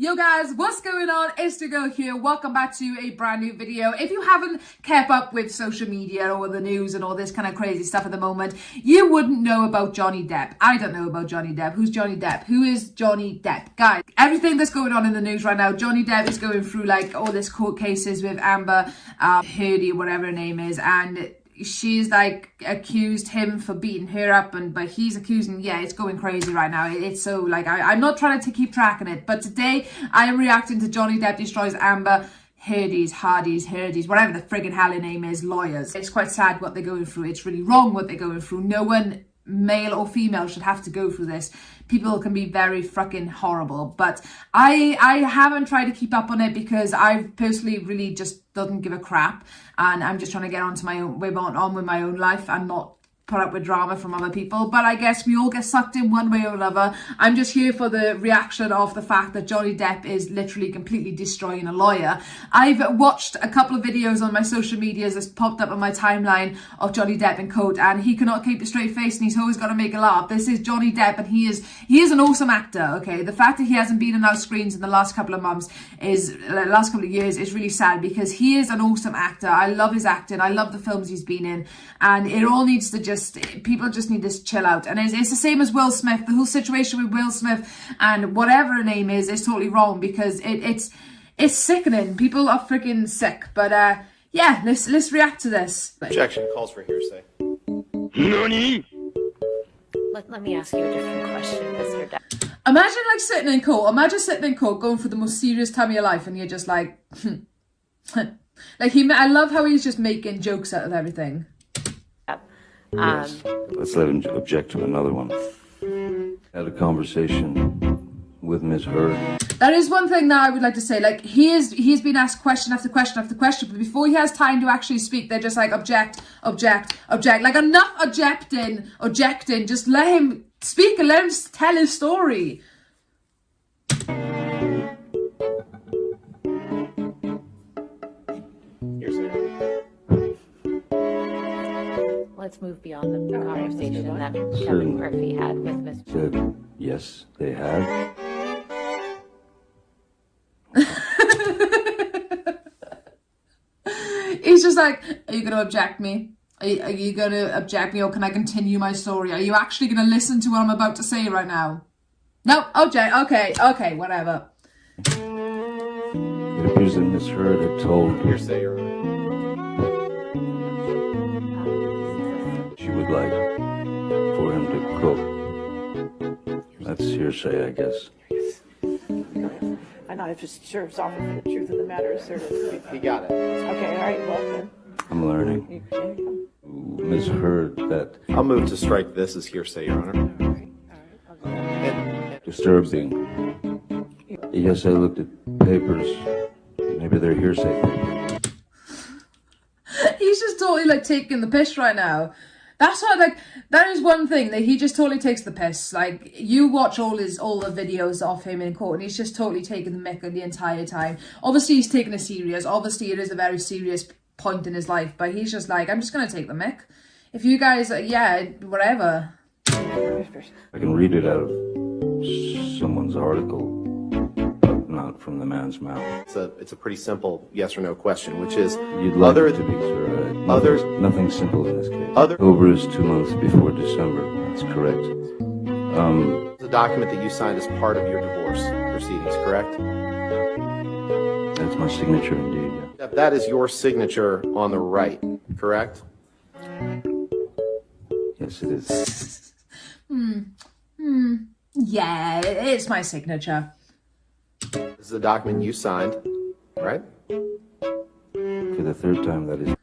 Yo guys, what's going on? It's the girl here. Welcome back to a brand new video. If you haven't kept up with social media or the news and all this kind of crazy stuff at the moment, you wouldn't know about Johnny Depp. I don't know about Johnny Depp. Who's Johnny Depp? Who is Johnny Depp? Guys, everything that's going on in the news right now, Johnny Depp is going through like all this court cases with Amber um, whatever her name is, and she's like accused him for beating her up and but he's accusing yeah it's going crazy right now it's so like I, i'm not trying to keep tracking it but today i am reacting to johnny depp destroys amber Heardy's, Hardy's, Heardy's, whatever the friggin' hell her name is, lawyers. It's quite sad what they're going through. It's really wrong what they're going through. No one male or female should have to go through this. People can be very fucking horrible. But I I haven't tried to keep up on it because I personally really just doesn't give a crap. And I'm just trying to get on to my own way on, on with my own life and not put up with drama from other people. But I guess we all get sucked in one way or another. I'm just here for the reaction of the fact that Johnny Depp is literally completely destroying a lawyer. I've watched a couple of videos on my social medias that's popped up on my timeline of Johnny Depp in court and he cannot keep a straight face and he's always got to make a laugh. This is Johnny Depp and he is he is an awesome actor, okay? The fact that he hasn't been in our screens in the last couple of months is, last couple of years is really sad because he is an awesome actor. I love his acting. I love the films he's been in and it all needs to just just people just need to chill out. And it's, it's, the same as Will Smith. The whole situation with Will Smith and whatever her name is is totally wrong because it, it's it's sickening. People are freaking sick. But uh yeah let's let's react to this. Objection calls for hearsay. Nani? Let, let me ask you a different question Mr. Depp. Imagine like sitting in court. Imagine sitting in court going for the most serious time of your life and you're just like like he I love how he's just making jokes out of everything Yes. Um, Let's let him object to another one. Had a conversation with Ms. Heard. That is one thing that I would like to say. Like he is, he's been asked question after question after question, but before he has time to actually speak, they're just like object, object, object. Like enough objecting, objecting. Just let him speak and let him tell his story. Let's move beyond the conversation that Kevin Murphy had with Mr. Said, yes, they have. He's just like, are you going to object me? Are you, are you going to object me or can I continue my story? Are you actually going to listen to what I'm about to say right now? No, object, okay, okay, whatever. It appears that Miss Heard had told... Hearsay, like That's hearsay, I guess. I know, it just serves off of the truth of the matter asserted. He got it. Okay, all right, well then. I'm learning. Ms. Heard that... I'll move to strike this as hearsay, Your Honor. Disturbing. Yes, I looked at papers. Maybe they're hearsay papers. He's just totally like taking the piss right now. That's what like that is one thing that he just totally takes the piss. Like you watch all his all the videos of him in court and he's just totally taking the mick the entire time. Obviously he's taking it serious. Obviously it is a very serious point in his life, but he's just like, I'm just gonna take the mick. If you guys uh, yeah, whatever. I can read it out of someone's article not from the man's mouth. It's a it's a pretty simple yes or no question, which is You'd like other to be sir. Uh, others nothing simple in this case. Other October is two months before December. That's correct. Um, the document that you signed as part of your divorce proceedings, correct? That's my signature, indeed. Yeah. That is your signature on the right, correct? Yes, it is. hmm. Hmm. Yeah, it's my signature. This is the document you signed, right? For the third time, that is.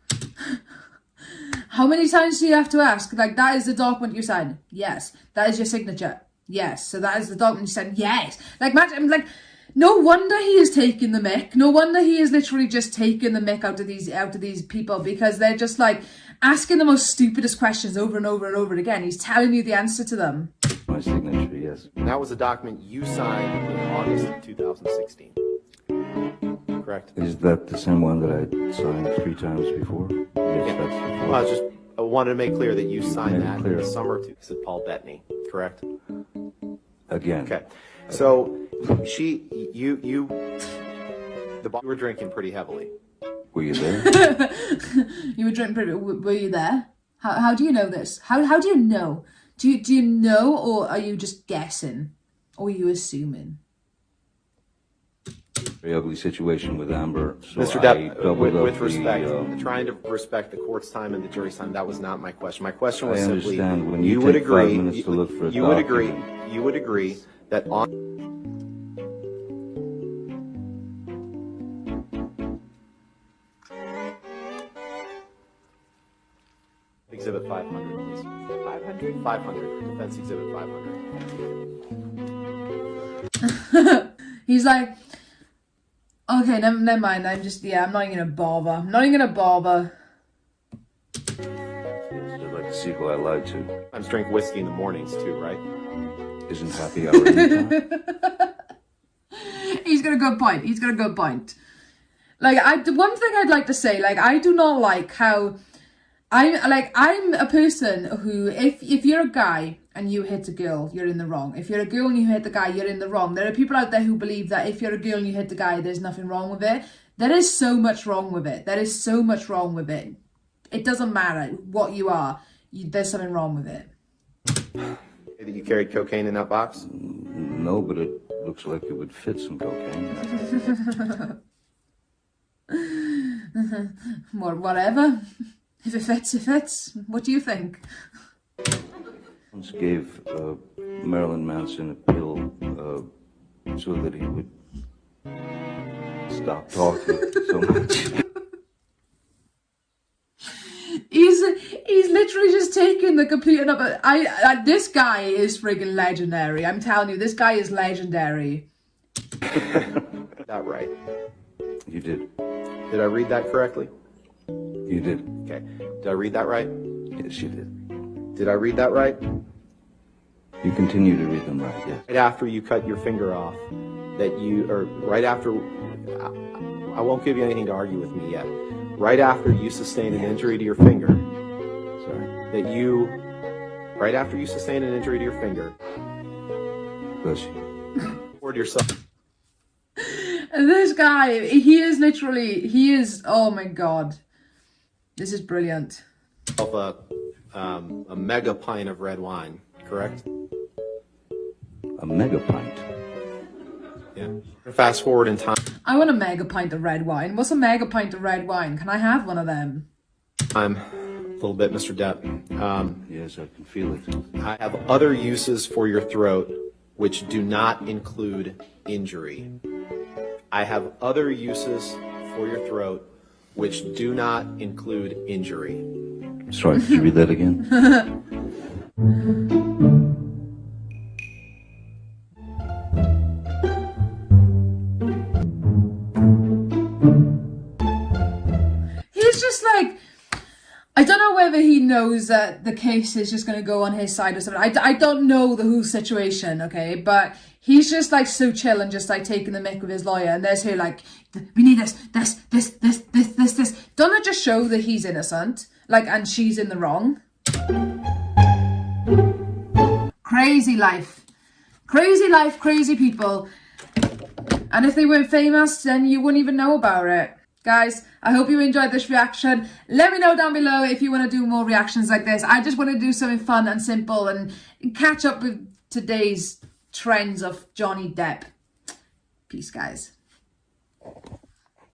How many times do you have to ask? Like, that is the document you signed? Yes. That is your signature? Yes. So that is the document you signed? Yes. Like, imagine, like, no wonder he is taking the mick. No wonder he is literally just taking the mick out of these out of these people because they're just like asking the most stupidest questions over and over and over again. He's telling you the answer to them. My signature, yes. that was a document you signed in August of 2016. Correct? Is that the same one that I signed three times before? Yes, yeah. that's the Well, I just I wanted to make clear that you signed that clear. in the summer of said Paul Bettany, correct? Again. Okay. So she, you, you, the bar, you were drinking pretty heavily. Were you there? You were drinking pretty. Were you there? How how do you know this? How how do you know? Do you do you know, or are you just guessing, or are you assuming? Very ugly situation with Amber. So Mr. I Depp, doubled with, up with the, respect, um, trying to respect the court's time and the jury's time, that was not my question. My question I was simply, understand. When you would agree, you to look for a you would agree, you would agree that on 500? 500, Defense Exhibit 500. He's like, okay, never, never mind. I'm just yeah. I'm not even gonna bother. I'm not even gonna bother. I'd like to see who I lied to. I just drink whiskey in the mornings too, right? Isn't happy hour? He's got a good point. He's got a good point. Like I, the one thing I'd like to say, like I do not like how I'm like I'm a person who if if you're a guy and you hit a girl, you're in the wrong. If you're a girl and you hit the guy, you're in the wrong. There are people out there who believe that if you're a girl and you hit the guy, there's nothing wrong with it. There is so much wrong with it. There is so much wrong with it. It doesn't matter what you are. You, there's something wrong with it. That you carried cocaine in that box? no, but it looks like it would fit some cocaine. Or whatever. If it fits, it fits. What do you think? Once gave uh, Marilyn Manson a pill uh, so that he would stop talking so much. He's he's literally just taking the complete number. I, I this guy is friggin' legendary. I'm telling you, this guy is legendary. That right. You did. Did I read that correctly? You did. Okay. Did I read that right? Yes, you did. Did I read that right? You continue to read them right, yes. Right after you cut your finger off, that you, or right after, I, I won't give you anything to argue with me yet. Right after you sustained an injury to your finger, Sorry. that you, right after you sustained an injury to your finger, Bless you. poured yourself this guy, he is literally, he is. Oh my god, this is brilliant. Of a, um, a mega pint of red wine, correct? A mega pint. Yeah. Fast forward in time. I want a mega pint of red wine. What's a mega pint of red wine? Can I have one of them? I'm a little bit, Mr. Depp. Um, Yes, I can feel it. I have other uses for your throat which do not include injury. I have other uses for your throat which do not include injury. Sorry, could you read that again? He's just like, I don't know whether he knows that the case is just going to go on his side or something. I, I don't know the whole situation, okay? But he's just like so chill and just like taking the mic with his lawyer. And there's her like, we need this, this, this, this, this, this, this. Don't it just show that he's innocent? Like, and she's in the wrong? Crazy life. Crazy life, crazy people. And if they weren't famous, then you wouldn't even know about it. Guys, I hope you enjoyed this reaction. Let me know down below if you want to do more reactions like this. I just want to do something fun and simple and catch up with today's trends of Johnny Depp. Peace, guys.